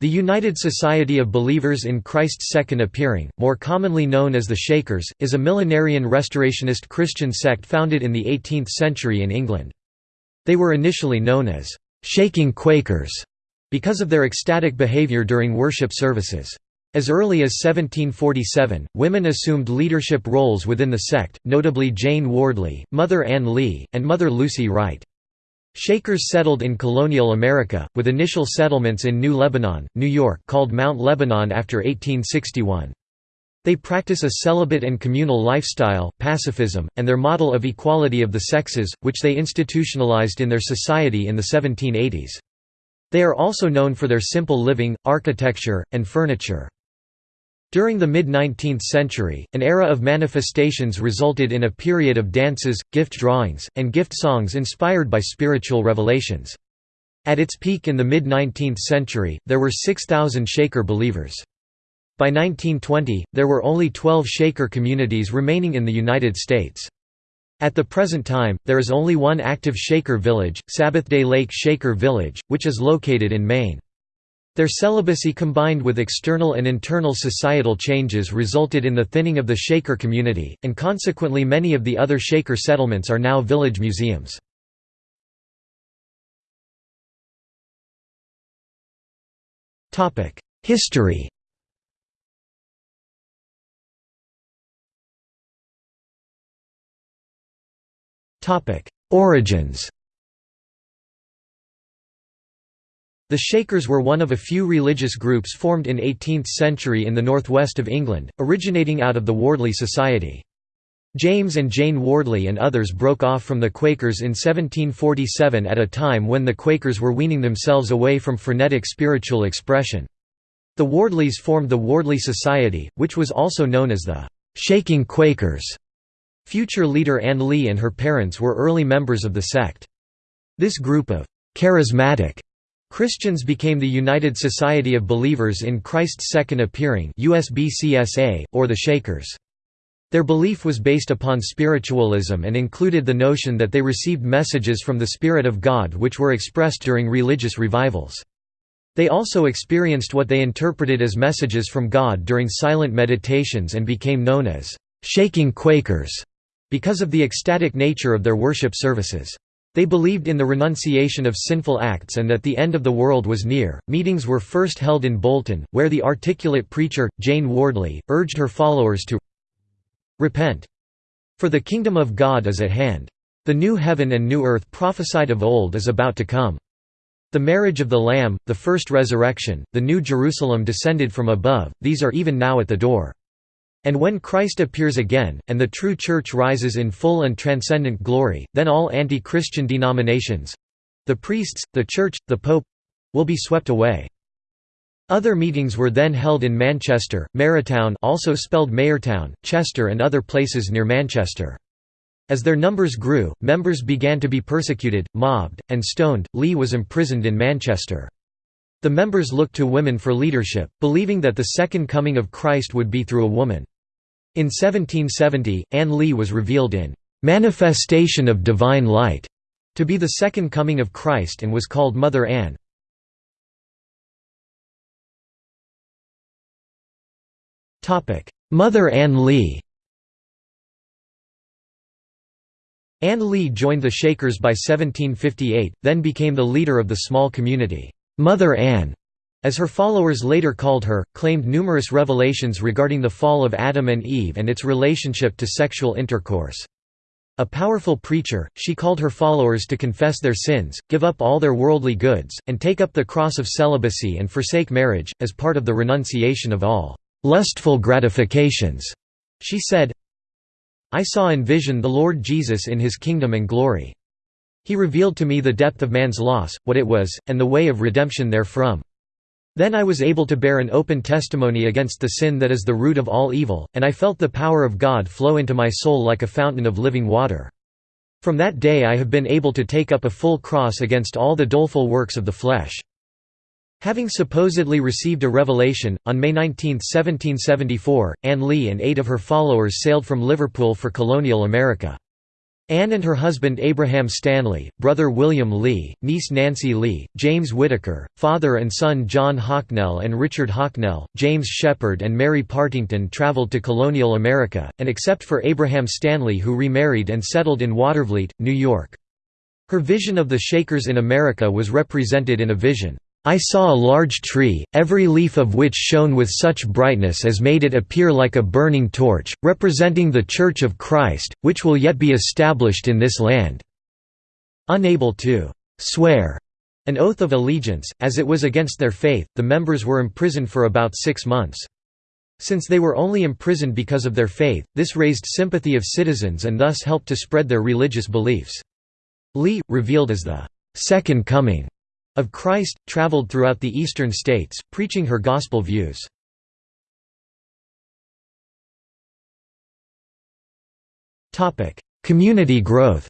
The United Society of Believers in Christ's Second Appearing, more commonly known as the Shakers, is a millenarian restorationist Christian sect founded in the 18th century in England. They were initially known as «shaking Quakers» because of their ecstatic behavior during worship services. As early as 1747, women assumed leadership roles within the sect, notably Jane Wardley, Mother Ann Lee, and Mother Lucy Wright. Shakers settled in colonial America, with initial settlements in New Lebanon, New York called Mount Lebanon after 1861. They practice a celibate and communal lifestyle, pacifism, and their model of equality of the sexes, which they institutionalized in their society in the 1780s. They are also known for their simple living, architecture, and furniture. During the mid-19th century, an era of manifestations resulted in a period of dances, gift drawings, and gift songs inspired by spiritual revelations. At its peak in the mid-19th century, there were 6,000 Shaker believers. By 1920, there were only 12 Shaker communities remaining in the United States. At the present time, there is only one active Shaker village, Sabbath-day Lake Shaker Village, which is located in Maine. Their celibacy combined with external and internal societal changes resulted in the thinning of the Shaker community, and consequently many of the other Shaker settlements are now village museums. History Origins The Shakers were one of a few religious groups formed in 18th century in the northwest of England, originating out of the Wardley Society. James and Jane Wardley and others broke off from the Quakers in 1747 at a time when the Quakers were weaning themselves away from frenetic spiritual expression. The Wardleys formed the Wardley Society, which was also known as the «Shaking Quakers». Future leader Anne Lee and her parents were early members of the sect. This group of «charismatic» Christians became the United Society of Believers in Christ's Second Appearing or the Shakers. Their belief was based upon spiritualism and included the notion that they received messages from the Spirit of God which were expressed during religious revivals. They also experienced what they interpreted as messages from God during silent meditations and became known as «shaking Quakers» because of the ecstatic nature of their worship services. They believed in the renunciation of sinful acts and that the end of the world was near. Meetings were first held in Bolton, where the articulate preacher, Jane Wardley, urged her followers to repent. For the kingdom of God is at hand. The new heaven and new earth prophesied of old is about to come. The marriage of the Lamb, the first resurrection, the new Jerusalem descended from above, these are even now at the door. And when Christ appears again, and the true Church rises in full and transcendent glory, then all anti-Christian denominations—the priests, the Church, the Pope—will be swept away. Other meetings were then held in Manchester, Mayortown also spelled Mayortown, Chester and other places near Manchester. As their numbers grew, members began to be persecuted, mobbed, and stoned. Lee was imprisoned in Manchester. The members looked to women for leadership, believing that the second coming of Christ would be through a woman. In 1770, Ann Lee was revealed in "'Manifestation of Divine Light' to be the second coming of Christ and was called Mother Ann. Mother Ann Lee Ann Lee joined the Shakers by 1758, then became the leader of the small community, Mother Ann, as her followers later called her, claimed numerous revelations regarding the fall of Adam and Eve and its relationship to sexual intercourse. A powerful preacher, she called her followers to confess their sins, give up all their worldly goods, and take up the cross of celibacy and forsake marriage, as part of the renunciation of all lustful gratifications. She said, I saw in vision the Lord Jesus in his kingdom and glory. He revealed to me the depth of man's loss, what it was, and the way of redemption therefrom. Then I was able to bear an open testimony against the sin that is the root of all evil, and I felt the power of God flow into my soul like a fountain of living water. From that day I have been able to take up a full cross against all the doleful works of the flesh. Having supposedly received a revelation, on May 19, 1774, Anne Lee and eight of her followers sailed from Liverpool for colonial America. Anne and her husband Abraham Stanley, brother William Lee, niece Nancy Lee, James Whitaker, father and son John Hocknell and Richard Hocknell, James Shepherd and Mary Partington traveled to colonial America, and except for Abraham Stanley who remarried and settled in Watervliet, New York. Her vision of the Shakers in America was represented in a vision. I saw a large tree, every leaf of which shone with such brightness as made it appear like a burning torch, representing the Church of Christ, which will yet be established in this land." Unable to «swear» an oath of allegiance, as it was against their faith, the members were imprisoned for about six months. Since they were only imprisoned because of their faith, this raised sympathy of citizens and thus helped to spread their religious beliefs. Lee, revealed as the Second Coming of Christ, traveled throughout the eastern states, preaching her gospel views. Community growth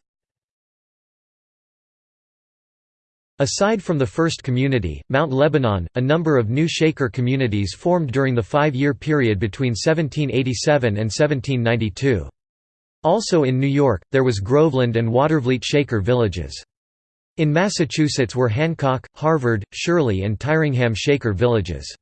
Aside from the first community, Mount Lebanon, a number of new Shaker communities formed during the five-year period between 1787 and 1792. Also in New York, there was Groveland and Watervliet Shaker villages. In Massachusetts were Hancock, Harvard, Shirley and Tyringham Shaker villages.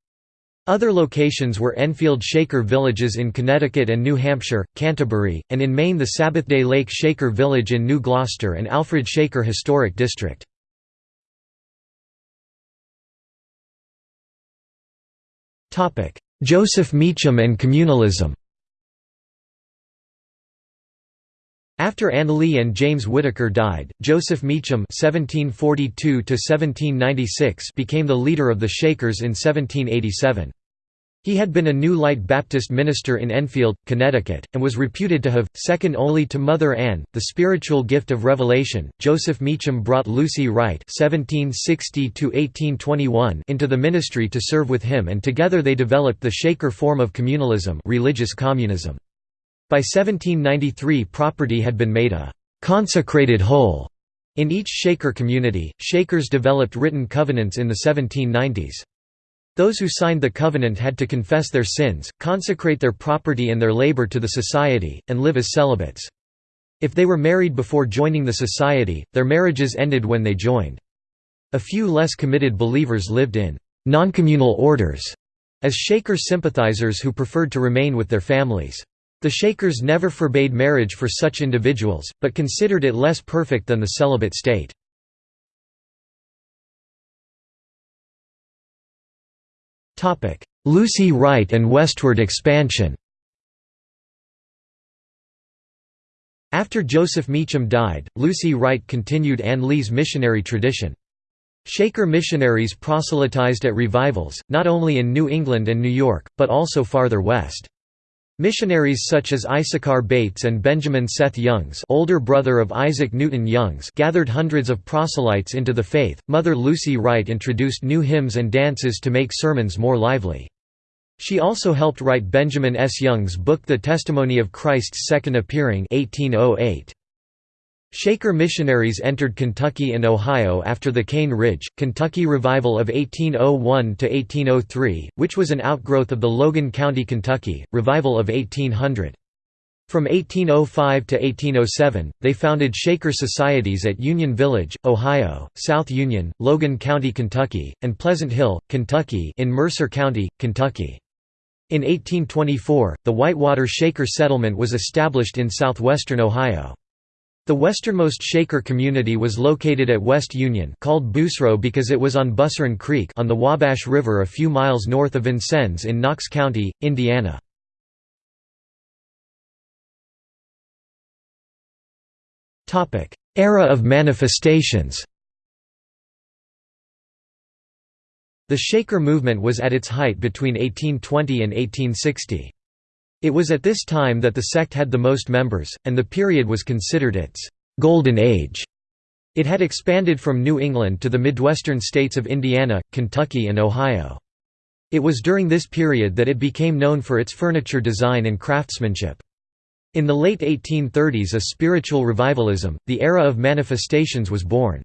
Other locations were Enfield Shaker villages in Connecticut and New Hampshire, Canterbury, and in Maine the Sabbathday Lake Shaker village in New Gloucester and Alfred Shaker Historic District. Joseph Meacham and communalism After Anne Lee and James Whitaker died, Joseph Meacham (1742–1796) became the leader of the Shakers in 1787. He had been a New Light Baptist minister in Enfield, Connecticut, and was reputed to have, second only to Mother Ann, the spiritual gift of revelation. Joseph Meacham brought Lucy Wright (1760–1821) into the ministry to serve with him, and together they developed the Shaker form of communalism, religious communism. By 1793 property had been made a «consecrated whole» in each Shaker community. Shakers developed written covenants in the 1790s. Those who signed the covenant had to confess their sins, consecrate their property and their labor to the society, and live as celibates. If they were married before joining the society, their marriages ended when they joined. A few less committed believers lived in noncommunal orders as Shaker sympathizers who preferred to remain with their families. The Shakers never forbade marriage for such individuals, but considered it less perfect than the celibate state. Lucy Wright and westward expansion After Joseph Meacham died, Lucy Wright continued Anne Lee's missionary tradition. Shaker missionaries proselytized at revivals, not only in New England and New York, but also farther west. Missionaries such as Issachar Bates and Benjamin Seth Youngs, older brother of Isaac Newton Youngs, gathered hundreds of proselytes into the faith. Mother Lucy Wright introduced new hymns and dances to make sermons more lively. She also helped write Benjamin S. Young's book The Testimony of Christ's Second Appearing 1808. Shaker missionaries entered Kentucky and Ohio after the Cane Ridge, Kentucky revival of 1801–1803, which was an outgrowth of the Logan County, Kentucky, revival of 1800. From 1805 to 1807, they founded Shaker societies at Union Village, Ohio, South Union, Logan County, Kentucky, and Pleasant Hill, Kentucky in Mercer County, Kentucky. In 1824, the Whitewater Shaker settlement was established in southwestern Ohio. The westernmost Shaker community was located at West Union called Busro because it was on Busseron Creek on the Wabash River a few miles north of Vincennes in Knox County, Indiana. Era of manifestations The Shaker movement was at its height between 1820 and 1860. It was at this time that the sect had the most members, and the period was considered its «golden age». It had expanded from New England to the Midwestern states of Indiana, Kentucky and Ohio. It was during this period that it became known for its furniture design and craftsmanship. In the late 1830s a spiritual revivalism, the era of manifestations was born.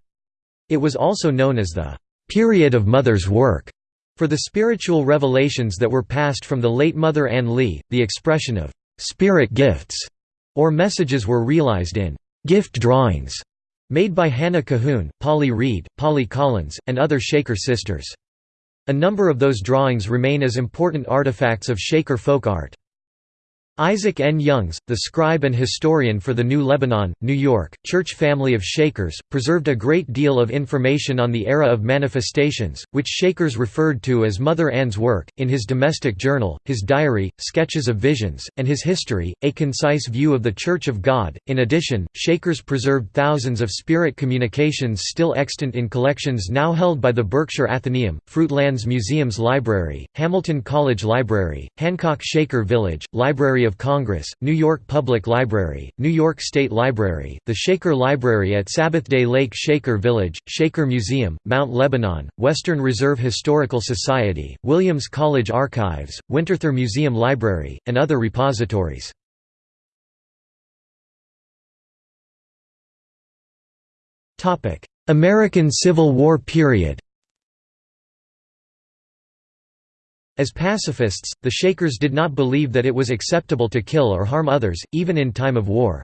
It was also known as the «period of Mother's work», for the spiritual revelations that were passed from the late Mother Ann Lee, the expression of «spirit gifts» or messages were realized in gift drawings made by Hannah Cahoon, Polly Reed, Polly Collins, and other Shaker sisters. A number of those drawings remain as important artifacts of Shaker folk art. Isaac N. Youngs, the scribe and historian for the New Lebanon, New York, church family of Shakers, preserved a great deal of information on the era of manifestations, which Shakers referred to as Mother Ann's work, in his domestic journal, his diary, sketches of visions, and his history, a concise view of the Church of God. In addition, Shakers preserved thousands of spirit communications still extant in collections now held by the Berkshire Athenaeum, Fruitlands Museum's Library, Hamilton College Library, Hancock Shaker Village, Library of Congress, New York Public Library, New York State Library, the Shaker Library at Sabbathday Lake Shaker Village, Shaker Museum, Mount Lebanon, Western Reserve Historical Society, Williams College Archives, Winterthur Museum Library, and other repositories. American Civil War period As pacifists, the Shakers did not believe that it was acceptable to kill or harm others, even in time of war.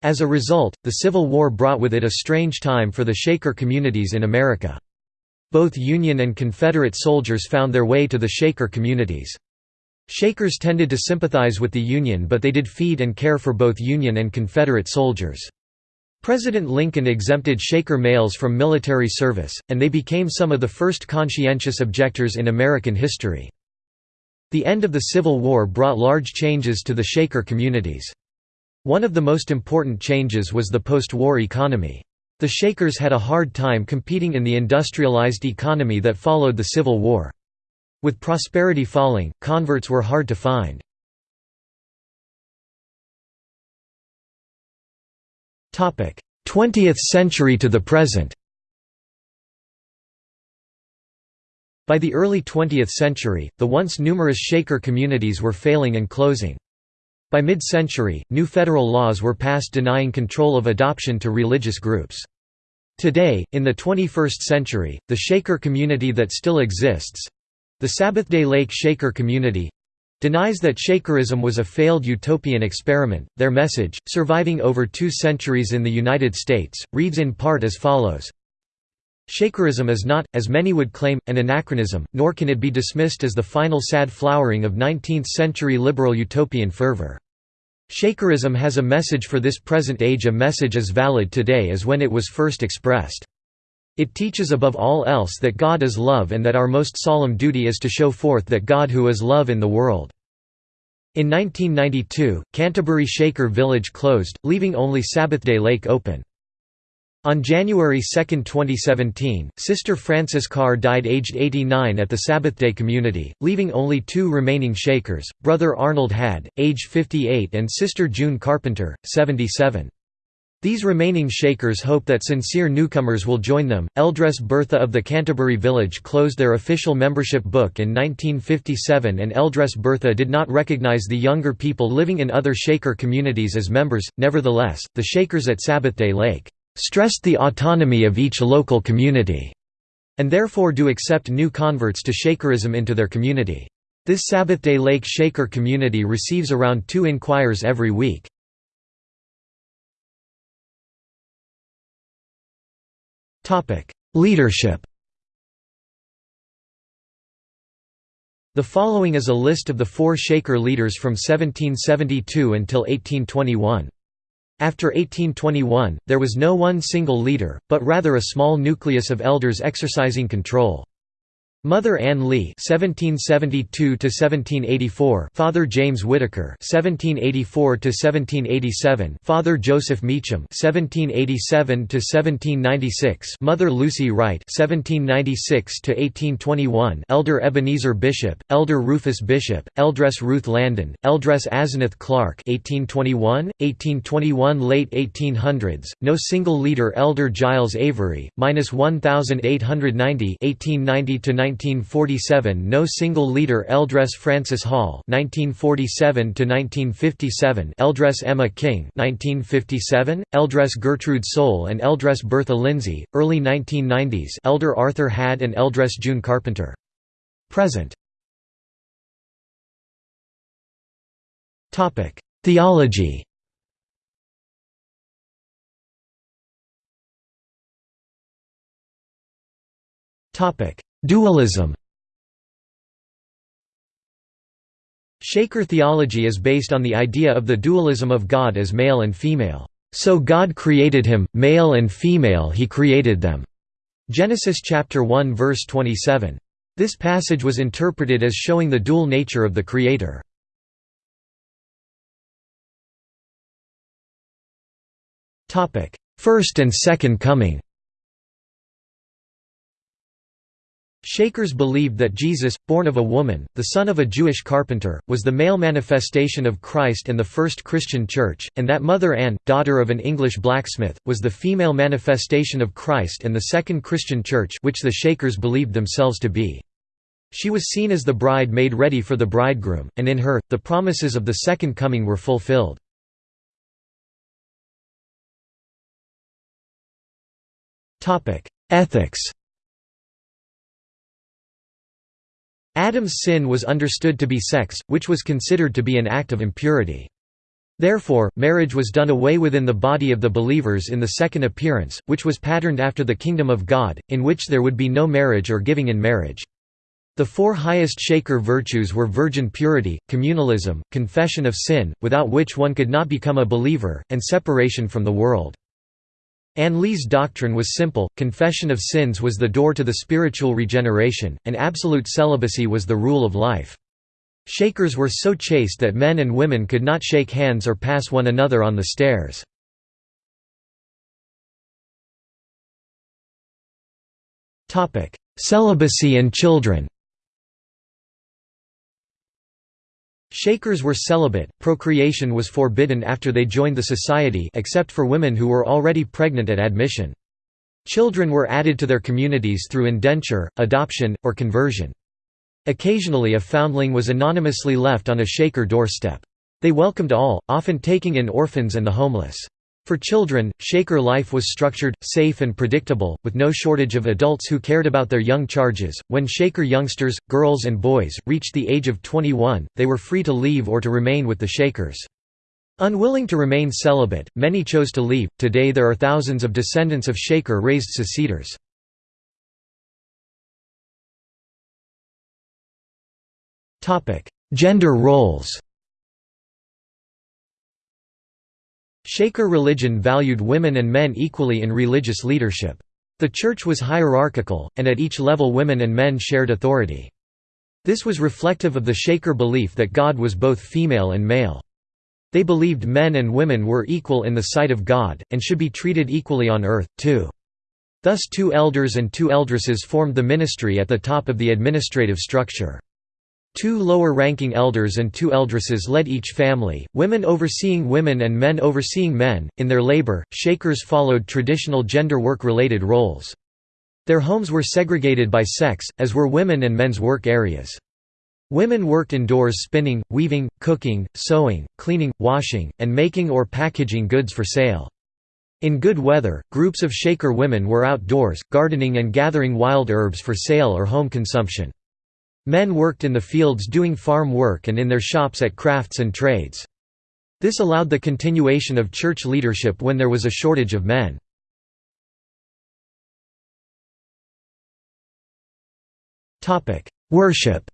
As a result, the Civil War brought with it a strange time for the Shaker communities in America. Both Union and Confederate soldiers found their way to the Shaker communities. Shakers tended to sympathize with the Union but they did feed and care for both Union and Confederate soldiers. President Lincoln exempted Shaker males from military service, and they became some of the first conscientious objectors in American history. The end of the Civil War brought large changes to the Shaker communities. One of the most important changes was the post-war economy. The Shakers had a hard time competing in the industrialized economy that followed the Civil War. With prosperity falling, converts were hard to find. 20th century to the present By the early 20th century, the once numerous Shaker communities were failing and closing. By mid-century, new federal laws were passed denying control of adoption to religious groups. Today, in the 21st century, the Shaker community that still exists—the Sabbathday Lake Shaker community, denies that Shakerism was a failed utopian experiment. Their message, surviving over two centuries in the United States, reads in part as follows Shakerism is not, as many would claim, an anachronism, nor can it be dismissed as the final sad flowering of 19th-century liberal utopian fervor. Shakerism has a message for this present age a message as valid today as when it was first expressed. It teaches above all else that God is love and that our most solemn duty is to show forth that God who is love in the world. In 1992, Canterbury Shaker Village closed, leaving only Sabbathday Lake open. On January 2, 2017, Sister Frances Carr died aged 89 at the Sabbathday community, leaving only two remaining Shakers, Brother Arnold Hadd, age 58 and Sister June Carpenter, 77. These remaining Shakers hope that sincere newcomers will join them. Eldress Bertha of the Canterbury Village closed their official membership book in 1957 and Eldress Bertha did not recognize the younger people living in other Shaker communities as members. Nevertheless, the Shakers at Sabbathday Lake stressed the autonomy of each local community, and therefore do accept new converts to Shakerism into their community. This Sabbath-day Lake Shaker community receives around two inquires every week. Leadership The following is a list of the four Shaker leaders from 1772 until 1821. After 1821, there was no one single leader, but rather a small nucleus of elders exercising control. Mother Ann Lee (1772–1784), Father James Whitaker (1784–1787), Father Joseph Meacham (1787–1796), Mother Lucy Wright (1796–1821), Elder Ebenezer Bishop, Elder Rufus Bishop, Eldress Ruth Landon, Eldress Asenath Clark (1821, 1821, late 1800s). No single leader. Elder Giles Avery, minus 1890, 1890 to 1947 no single leader Eldress Frances Hall 1947 Eldress Emma King 1957, Eldress Gertrude Soule and Eldress Bertha Lindsay, early 1990s Elder Arthur Hadd and Eldress June Carpenter. Present. Theology. Topic: Dualism Shaker theology is based on the idea of the dualism of God as male and female. So God created him, male and female he created them. Genesis chapter 1 verse 27. This passage was interpreted as showing the dual nature of the Creator. First and Second Coming Shakers believed that Jesus, born of a woman, the son of a Jewish carpenter, was the male manifestation of Christ and the first Christian church, and that Mother Ann, daughter of an English blacksmith, was the female manifestation of Christ and the second Christian church which the Shakers believed themselves to be. She was seen as the bride made ready for the bridegroom, and in her, the promises of the second coming were fulfilled. Ethics Adam's sin was understood to be sex, which was considered to be an act of impurity. Therefore, marriage was done away within the body of the believers in the second appearance, which was patterned after the kingdom of God, in which there would be no marriage or giving in marriage. The four highest Shaker virtues were virgin purity, communalism, confession of sin, without which one could not become a believer, and separation from the world. Ann Lee's doctrine was simple, confession of sins was the door to the spiritual regeneration, and absolute celibacy was the rule of life. Shakers were so chaste that men and women could not shake hands or pass one another on the stairs. Celibacy and children Shakers were celibate, procreation was forbidden after they joined the society except for women who were already pregnant at admission. Children were added to their communities through indenture, adoption, or conversion. Occasionally a foundling was anonymously left on a Shaker doorstep. They welcomed all, often taking in orphans and the homeless. For children, Shaker life was structured, safe and predictable, with no shortage of adults who cared about their young charges. When Shaker youngsters, girls and boys, reached the age of 21, they were free to leave or to remain with the Shakers. Unwilling to remain celibate, many chose to leave. Today there are thousands of descendants of Shaker raised seceders. Gender roles Shaker religion valued women and men equally in religious leadership. The church was hierarchical, and at each level women and men shared authority. This was reflective of the Shaker belief that God was both female and male. They believed men and women were equal in the sight of God, and should be treated equally on earth, too. Thus two elders and two eldresses formed the ministry at the top of the administrative structure. Two lower-ranking elders and two eldresses led each family, women overseeing women and men overseeing men. In their labor, Shakers followed traditional gender work-related roles. Their homes were segregated by sex, as were women and men's work areas. Women worked indoors spinning, weaving, cooking, sewing, cleaning, washing, and making or packaging goods for sale. In good weather, groups of Shaker women were outdoors, gardening and gathering wild herbs for sale or home consumption. Men worked in the fields doing farm work and in their shops at crafts and trades. This allowed the continuation of church leadership when there was a shortage of men. Worship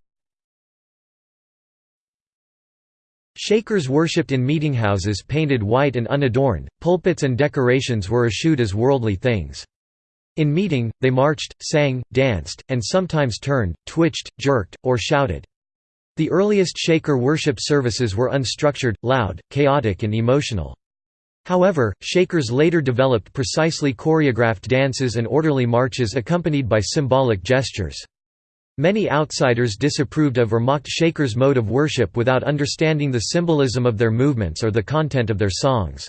Shakers worshipped in meetinghouses painted white and unadorned, pulpits and decorations were eschewed as worldly things. In meeting, they marched, sang, danced, and sometimes turned, twitched, jerked, or shouted. The earliest Shaker worship services were unstructured, loud, chaotic and emotional. However, Shakers later developed precisely choreographed dances and orderly marches accompanied by symbolic gestures. Many outsiders disapproved of or mocked Shakers' mode of worship without understanding the symbolism of their movements or the content of their songs.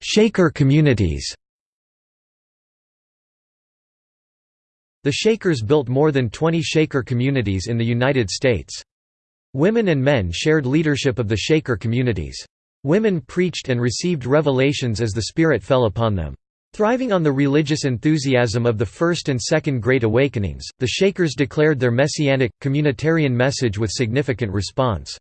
Shaker communities The Shakers built more than 20 Shaker communities in the United States. Women and men shared leadership of the Shaker communities. Women preached and received revelations as the Spirit fell upon them. Thriving on the religious enthusiasm of the First and Second Great Awakenings, the Shakers declared their messianic, communitarian message with significant response.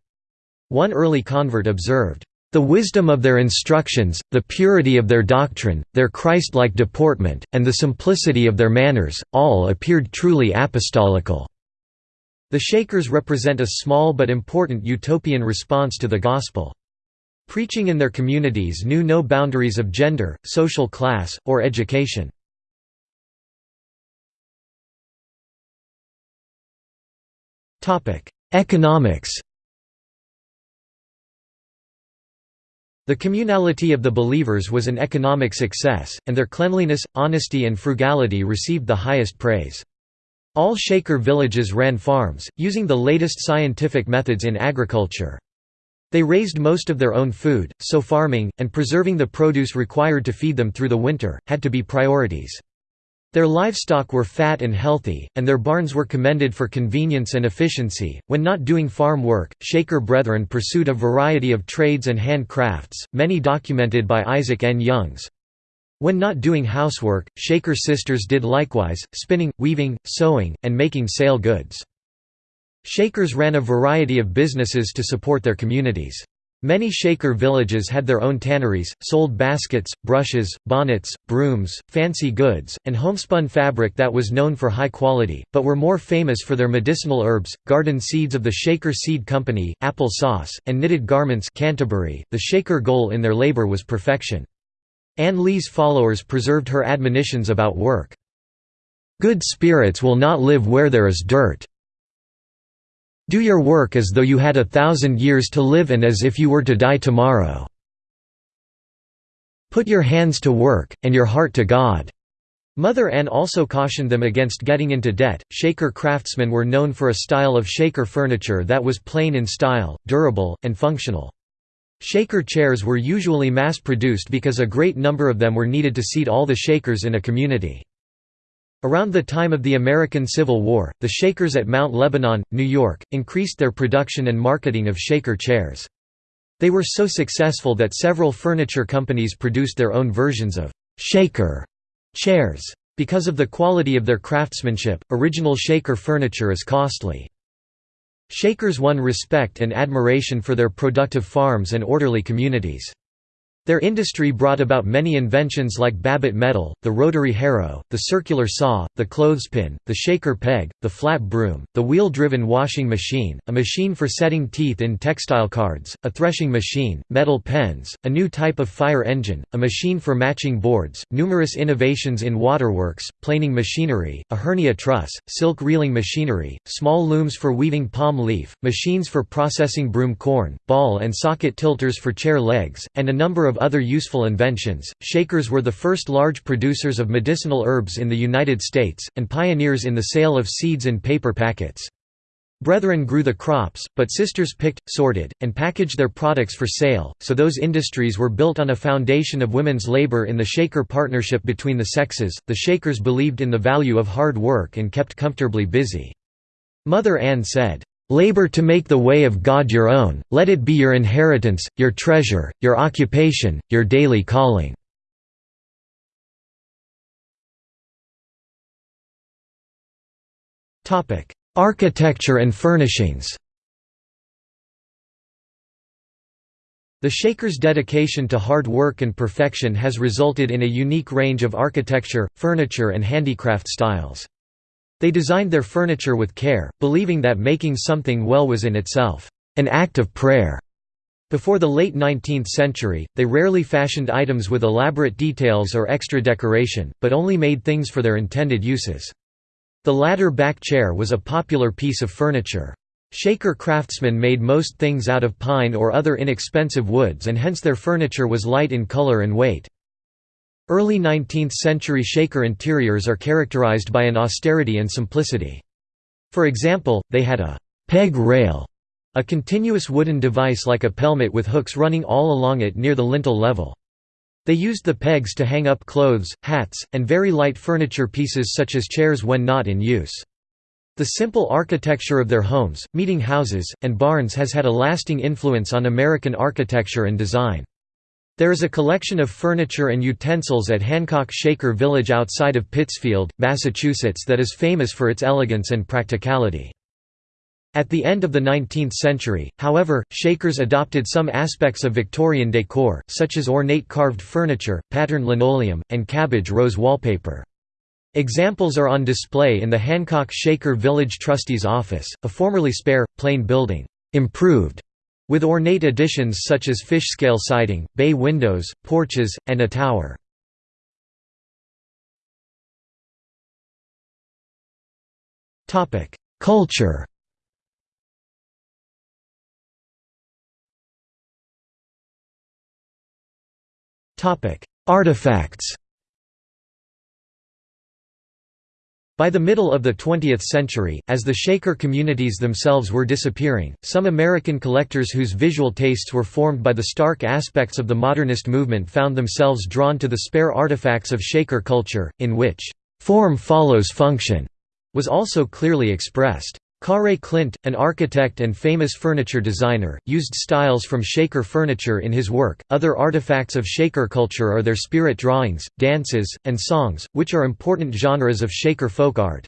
One early convert observed, The wisdom of their instructions, the purity of their doctrine, their Christ-like deportment, and the simplicity of their manners, all appeared truly apostolical." The Shakers represent a small but important utopian response to the Gospel. Preaching in their communities knew no boundaries of gender, social class, or education. Economics The communality of the believers was an economic success, and their cleanliness, honesty and frugality received the highest praise. All Shaker villages ran farms, using the latest scientific methods in agriculture. They raised most of their own food, so farming, and preserving the produce required to feed them through the winter, had to be priorities. Their livestock were fat and healthy, and their barns were commended for convenience and efficiency. When not doing farm work, Shaker brethren pursued a variety of trades and handcrafts, many documented by Isaac N. Youngs. When not doing housework, Shaker sisters did likewise, spinning, weaving, sewing, and making sale goods. Shakers ran a variety of businesses to support their communities. Many Shaker villages had their own tanneries, sold baskets, brushes, bonnets, brooms, fancy goods, and homespun fabric that was known for high quality, but were more famous for their medicinal herbs, garden seeds of the Shaker Seed Company, apple sauce, and knitted garments Canterbury. .The Shaker goal in their labor was perfection. Anne Lee's followers preserved her admonitions about work. Good spirits will not live where there is dirt. Do your work as though you had a thousand years to live and as if you were to die tomorrow. Put your hands to work, and your heart to God. Mother Ann also cautioned them against getting into debt. Shaker craftsmen were known for a style of shaker furniture that was plain in style, durable, and functional. Shaker chairs were usually mass produced because a great number of them were needed to seat all the Shakers in a community. Around the time of the American Civil War, the Shakers at Mount Lebanon, New York, increased their production and marketing of Shaker chairs. They were so successful that several furniture companies produced their own versions of «Shaker» chairs. Because of the quality of their craftsmanship, original Shaker furniture is costly. Shakers won respect and admiration for their productive farms and orderly communities. Their industry brought about many inventions like Babbitt metal, the rotary harrow, the circular saw, the clothespin, the shaker peg, the flat broom, the wheel-driven washing machine, a machine for setting teeth in textile cards, a threshing machine, metal pens, a new type of fire engine, a machine for matching boards, numerous innovations in waterworks, planing machinery, a hernia truss, silk reeling machinery, small looms for weaving palm leaf, machines for processing broom corn, ball and socket tilters for chair legs, and a number of of other useful inventions, Shakers were the first large producers of medicinal herbs in the United States, and pioneers in the sale of seeds in paper packets. Brethren grew the crops, but sisters picked, sorted, and packaged their products for sale, so those industries were built on a foundation of women's labor in the Shaker partnership between the sexes. The Shakers believed in the value of hard work and kept comfortably busy. Mother Ann said, Labor to make the way of God your own, let it be your inheritance, your treasure, your occupation, your daily calling." Architecture and furnishings The Shakers' dedication to hard work and perfection has resulted in a unique range of architecture, furniture and handicraft styles. They designed their furniture with care, believing that making something well was in itself an act of prayer. Before the late 19th century, they rarely fashioned items with elaborate details or extra decoration, but only made things for their intended uses. The ladder back chair was a popular piece of furniture. Shaker craftsmen made most things out of pine or other inexpensive woods and hence their furniture was light in color and weight. Early 19th-century Shaker interiors are characterized by an austerity and simplicity. For example, they had a «peg rail», a continuous wooden device like a pelmet with hooks running all along it near the lintel level. They used the pegs to hang up clothes, hats, and very light furniture pieces such as chairs when not in use. The simple architecture of their homes, meeting houses, and barns has had a lasting influence on American architecture and design. There is a collection of furniture and utensils at Hancock Shaker Village outside of Pittsfield, Massachusetts that is famous for its elegance and practicality. At the end of the 19th century, however, Shakers adopted some aspects of Victorian decor, such as ornate carved furniture, patterned linoleum, and cabbage rose wallpaper. Examples are on display in the Hancock Shaker Village Trustee's Office, a formerly spare, plain building, improved, with ornate additions such as fish-scale siding, bay windows, porches, and a tower. Culture Artifacts By the middle of the 20th century, as the Shaker communities themselves were disappearing, some American collectors whose visual tastes were formed by the stark aspects of the modernist movement found themselves drawn to the spare artifacts of Shaker culture, in which, "...form follows function," was also clearly expressed. Kaare Klint, an architect and famous furniture designer, used styles from Shaker furniture in his work. Other artifacts of Shaker culture are their spirit drawings, dances, and songs, which are important genres of Shaker folk art.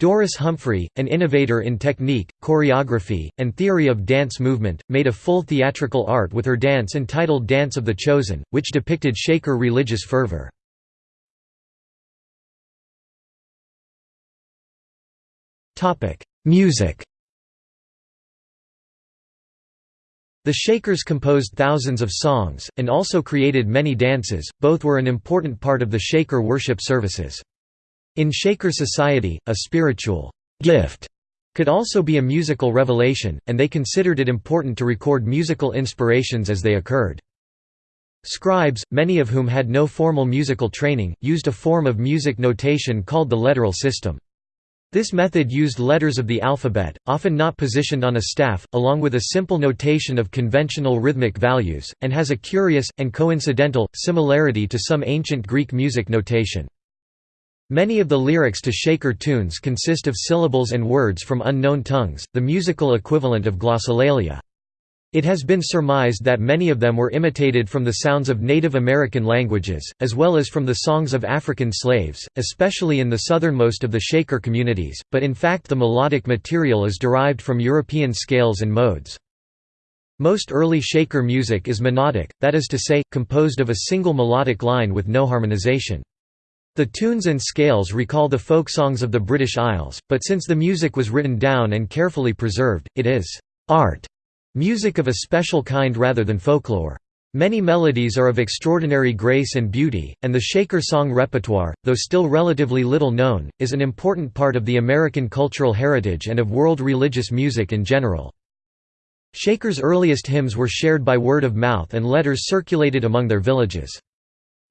Doris Humphrey, an innovator in technique, choreography, and theory of dance movement, made a full theatrical art with her dance entitled Dance of the Chosen, which depicted Shaker religious fervor. Music The Shakers composed thousands of songs, and also created many dances, both were an important part of the Shaker worship services. In Shaker society, a spiritual gift could also be a musical revelation, and they considered it important to record musical inspirations as they occurred. Scribes, many of whom had no formal musical training, used a form of music notation called the letteral system. This method used letters of the alphabet, often not positioned on a staff, along with a simple notation of conventional rhythmic values, and has a curious, and coincidental, similarity to some ancient Greek music notation. Many of the lyrics to Shaker tunes consist of syllables and words from unknown tongues, the musical equivalent of glossolalia. It has been surmised that many of them were imitated from the sounds of Native American languages, as well as from the songs of African slaves, especially in the southernmost of the Shaker communities, but in fact the melodic material is derived from European scales and modes. Most early Shaker music is monodic, that is to say, composed of a single melodic line with no harmonization. The tunes and scales recall the folk songs of the British Isles, but since the music was written down and carefully preserved, it is art Music of a special kind rather than folklore. Many melodies are of extraordinary grace and beauty, and the Shaker song repertoire, though still relatively little known, is an important part of the American cultural heritage and of world religious music in general. Shaker's earliest hymns were shared by word of mouth and letters circulated among their villages.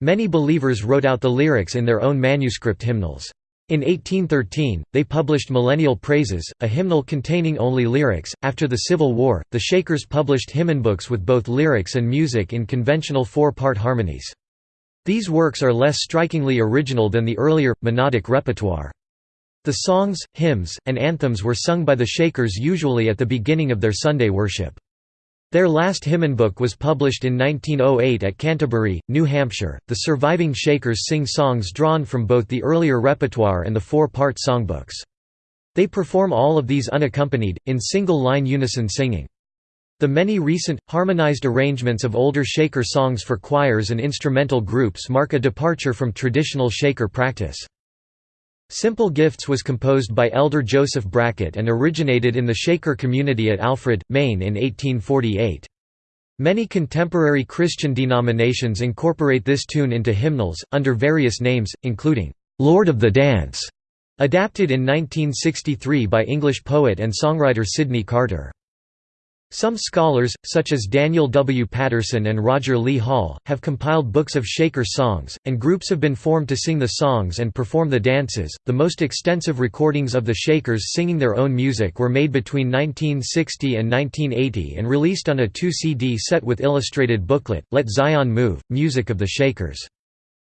Many believers wrote out the lyrics in their own manuscript hymnals. In 1813, they published Millennial Praises, a hymnal containing only lyrics. After the Civil War, the Shakers published hymnbooks with both lyrics and music in conventional four part harmonies. These works are less strikingly original than the earlier, monodic repertoire. The songs, hymns, and anthems were sung by the Shakers usually at the beginning of their Sunday worship. Their last hymnbook was published in 1908 at Canterbury, New Hampshire. The surviving Shakers sing songs drawn from both the earlier repertoire and the four-part songbooks. They perform all of these unaccompanied, in single-line unison singing. The many recent, harmonized arrangements of older Shaker songs for choirs and instrumental groups mark a departure from traditional Shaker practice. Simple Gifts was composed by Elder Joseph Brackett and originated in the Shaker community at Alfred, Maine in 1848. Many contemporary Christian denominations incorporate this tune into hymnals, under various names, including, "'Lord of the Dance' adapted in 1963 by English poet and songwriter Sydney Carter. Some scholars, such as Daniel W. Patterson and Roger Lee Hall, have compiled books of Shaker songs, and groups have been formed to sing the songs and perform the dances. The most extensive recordings of the Shakers singing their own music were made between 1960 and 1980 and released on a 2 CD set with illustrated booklet, Let Zion Move, Music of the Shakers.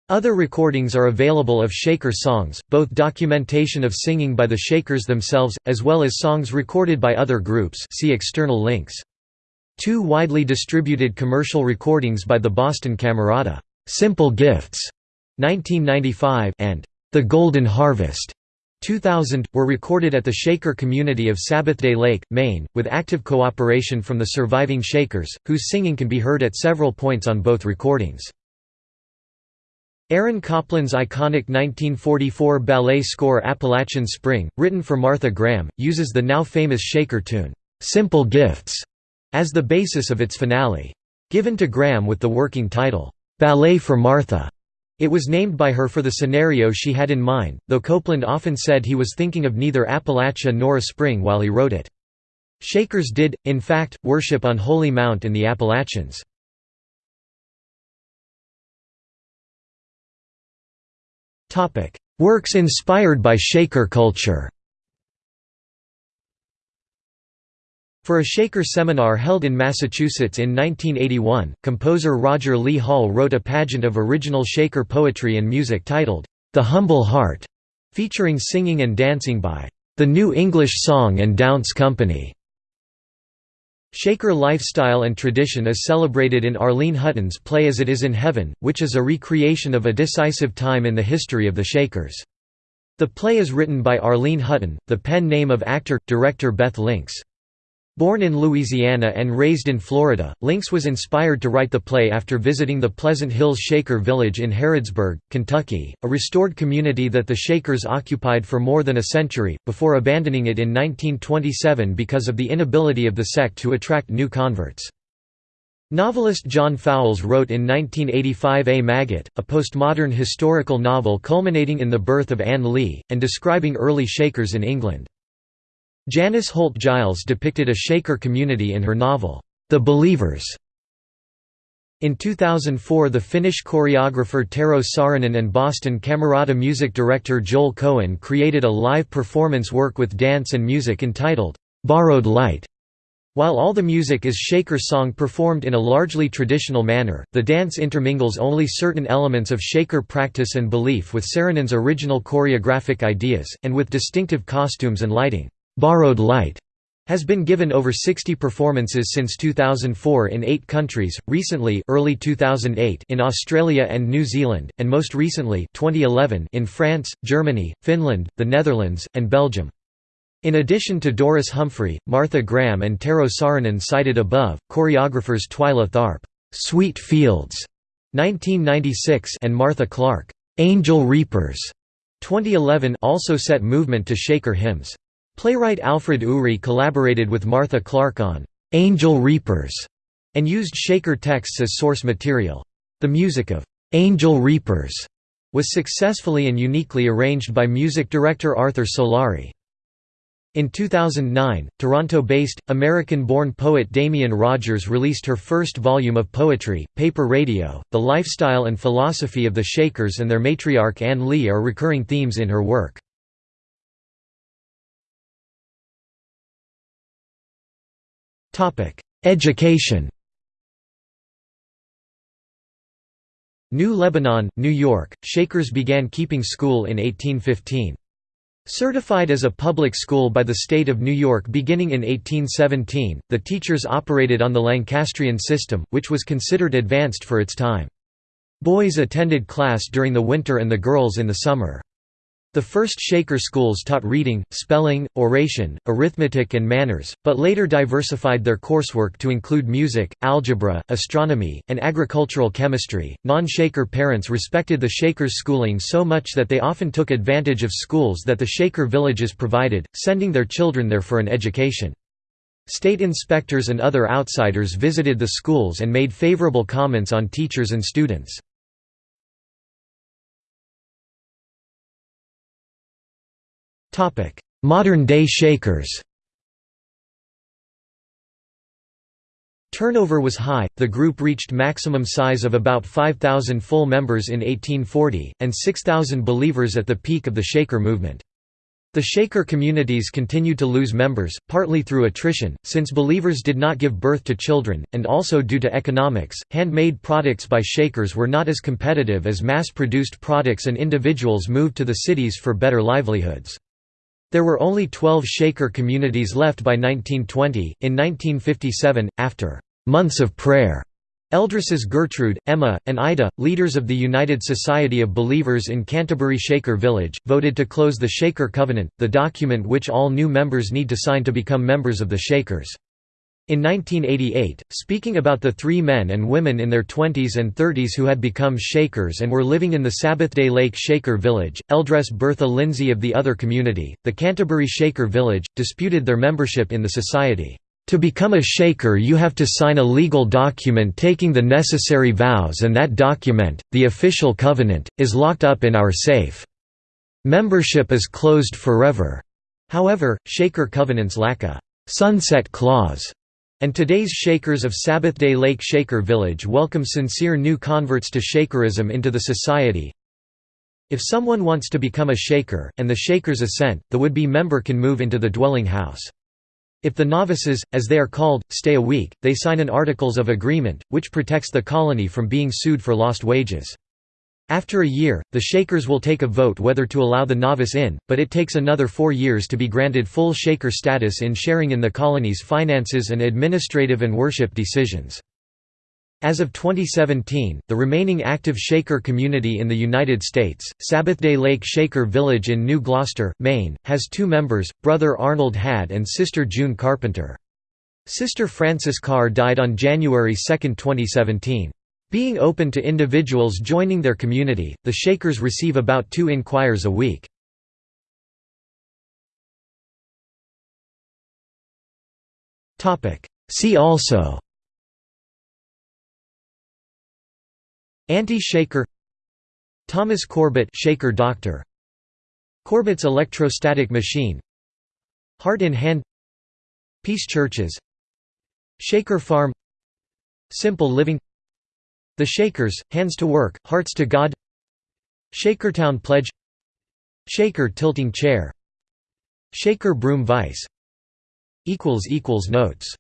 Other recordings are available of Shaker songs, both documentation of singing by the Shakers themselves, as well as songs recorded by other groups see external links. Two widely distributed commercial recordings by the Boston Camerata, "'Simple Gifts' 1995 and "'The Golden Harvest' 2000, were recorded at the Shaker community of Sabbathday Lake, Maine, with active cooperation from the surviving Shakers, whose singing can be heard at several points on both recordings. Aaron Copland's iconic 1944 ballet score Appalachian Spring, written for Martha Graham, uses the now famous Shaker tune, "'Simple Gifts' as the basis of its finale. Given to Graham with the working title, "'Ballet for Martha' It was named by her for the scenario she had in mind, though Copland often said he was thinking of neither Appalachia nor a spring while he wrote it. Shakers did, in fact, worship on Holy Mount in the Appalachians. Works inspired by Shaker culture For a Shaker seminar held in Massachusetts in 1981, composer Roger Lee Hall wrote a pageant of original Shaker poetry and music titled, The Humble Heart, featuring singing and dancing by the New English Song and Dance Company. Shaker lifestyle and tradition is celebrated in Arlene Hutton's play As It Is in Heaven, which is a recreation of a decisive time in the history of the Shakers. The play is written by Arlene Hutton, the pen name of actor-director Beth Lincks. Born in Louisiana and raised in Florida, Lincks was inspired to write the play after visiting the Pleasant Hills Shaker Village in Harrodsburg, Kentucky, a restored community that the Shakers occupied for more than a century, before abandoning it in 1927 because of the inability of the sect to attract new converts. Novelist John Fowles wrote in 1985 A Maggot, a postmodern historical novel culminating in the birth of Ann Lee, and describing early Shakers in England. Janice Holt Giles depicted a Shaker community in her novel, The Believers. In 2004 the Finnish choreographer Tero Saarinen and Boston Camerata music director Joel Cohen created a live performance work with dance and music entitled, "'Borrowed Light". While all the music is Shaker song performed in a largely traditional manner, the dance intermingles only certain elements of Shaker practice and belief with Saarinen's original choreographic ideas, and with distinctive costumes and lighting. Borrowed Light has been given over 60 performances since 2004 in 8 countries, recently early 2008 in Australia and New Zealand, and most recently 2011 in France, Germany, Finland, the Netherlands, and Belgium. In addition to Doris Humphrey, Martha Graham and Tero Saarinen cited above, choreographers Twyla Tharp, "'Sweet Fields' 1996 and Martha Clarke, "'Angel Reapers' 2011 also set movement to Shaker hymns. Playwright Alfred Uhry collaborated with Martha Clarke on "'Angel Reapers' and used Shaker texts as source material. The music of "'Angel Reapers' was successfully and uniquely arranged by music director Arthur Solari. In 2009, Toronto-based, American-born poet Damian Rogers released her first volume of poetry, Paper Radio. The lifestyle and philosophy of the Shakers and their matriarch Ann Lee are recurring themes in her work. Education New Lebanon, New York, Shakers began keeping school in 1815. Certified as a public school by the state of New York beginning in 1817, the teachers operated on the Lancastrian system, which was considered advanced for its time. Boys attended class during the winter and the girls in the summer. The first Shaker schools taught reading, spelling, oration, arithmetic and manners, but later diversified their coursework to include music, algebra, astronomy, and agricultural chemistry. Non-Shaker parents respected the Shakers' schooling so much that they often took advantage of schools that the Shaker villages provided, sending their children there for an education. State inspectors and other outsiders visited the schools and made favorable comments on teachers and students. Modern-day Shakers Turnover was high, the group reached maximum size of about 5,000 full members in 1840, and 6,000 believers at the peak of the Shaker movement. The Shaker communities continued to lose members, partly through attrition, since believers did not give birth to children, and also due to economics. Handmade products by Shakers were not as competitive as mass produced products, and individuals moved to the cities for better livelihoods. There were only 12 Shaker communities left by 1920. In 1957, after months of prayer Eldresses Gertrude, Emma, and Ida, leaders of the United Society of Believers in Canterbury Shaker Village, voted to close the Shaker Covenant, the document which all new members need to sign to become members of the Shakers. In 1988, speaking about the three men and women in their 20s and 30s who had become Shakers and were living in the Sabbathday Lake Shaker Village, Eldress Bertha Lindsay of the other community, the Canterbury Shaker Village, disputed their membership in the society. To become a Shaker you have to sign a legal document taking the necessary vows and that document, the official covenant, is locked up in our safe. Membership is closed forever. However, Shaker covenants lack a «sunset clause», and today's Shakers of Sabbathday Lake Shaker Village welcome sincere new converts to Shakerism into the society. If someone wants to become a Shaker, and the Shakers assent, the would-be member can move into the dwelling house. If the novices, as they are called, stay a week, they sign an Articles of Agreement, which protects the colony from being sued for lost wages. After a year, the Shakers will take a vote whether to allow the novice in, but it takes another four years to be granted full Shaker status in sharing in the colony's finances and administrative and worship decisions. As of 2017, the remaining active Shaker community in the United States, Sabbathday Lake Shaker Village in New Gloucester, Maine, has two members, Brother Arnold Hadd and Sister June Carpenter. Sister Frances Carr died on January 2, 2017. Being open to individuals joining their community, the Shakers receive about two inquires a week. See also Anti-shaker Thomas Corbett shaker doctor Corbett's electrostatic machine Heart in hand Peace churches Shaker farm Simple living The Shakers, hands to work, hearts to God. Shakertown pledge. Shaker tilting chair. Shaker broom vice. Notes